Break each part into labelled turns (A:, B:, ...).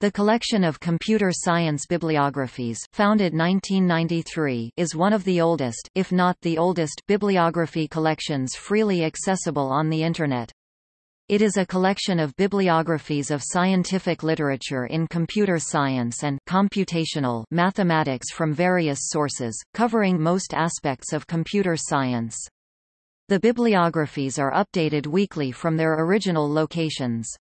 A: The collection of computer science bibliographies founded 1993 is one of the oldest, if not the oldest, bibliography collections freely accessible on the Internet. It is a collection of bibliographies of scientific literature in computer science and computational mathematics from various sources, covering most aspects of computer science. The bibliographies are updated weekly from their original locations.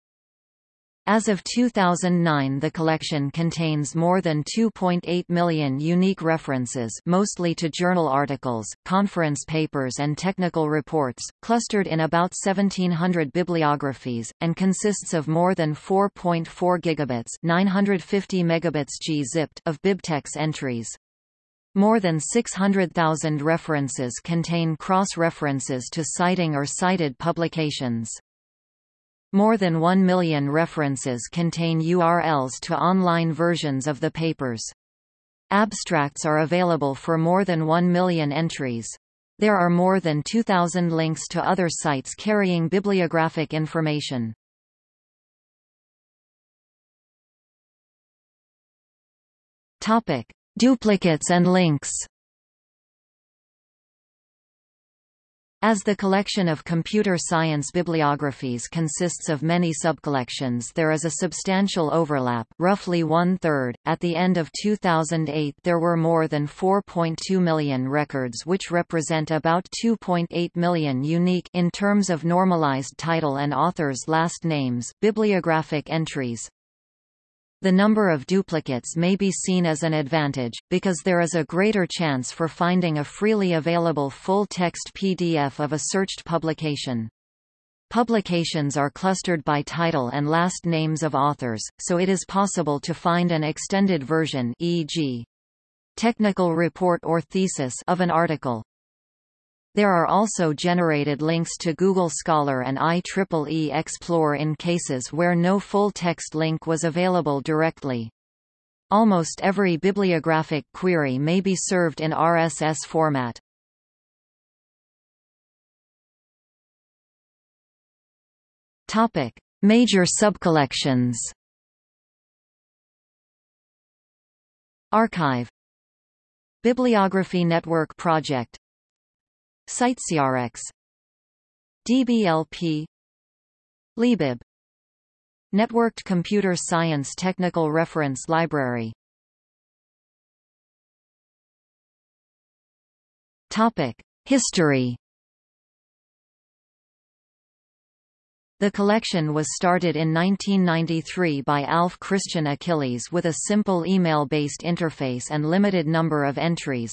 A: As of 2009 the collection contains more than 2.8 million unique references mostly to journal articles, conference papers and technical reports, clustered in about 1700 bibliographies, and consists of more than 4.4 gigabits 950 megabits g-zipped of BibTeX entries. More than 600,000 references contain cross-references to citing or cited publications. More than 1 million references contain URLs to online versions of the papers. Abstracts are available for more than 1 million entries. There are more than 2,000 links to other sites carrying bibliographic information. Topic: Duplicates and links. As the collection of computer science bibliographies consists of many subcollections there is a substantial overlap, roughly one-third. At the end of 2008 there were more than 4.2 million records which represent about 2.8 million unique in terms of normalized title and authors' last names bibliographic entries. The number of duplicates may be seen as an advantage, because there is a greater chance for finding a freely available full-text PDF of a searched publication. Publications are clustered by title and last names of authors, so it is possible to find an extended version e.g. technical report or thesis of an article. There are also generated links to Google Scholar and IEEE Xplore in cases where no full-text link was available directly. Almost every bibliographic query may be served in RSS format. Topic: Major subcollections. arXiv Bibliography Network Project CiteSeerX DBLP Libib Networked Computer Science Technical Reference Library. Topic: History. The collection was started in 1993 by Alf Christian Achilles with a simple email-based interface and limited number of entries.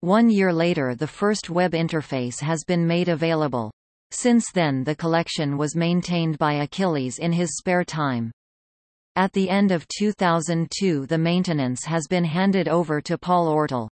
A: One year later the first web interface has been made available. Since then the collection was maintained by Achilles in his spare time. At the end of 2002 the maintenance has been handed over to Paul Ortyl.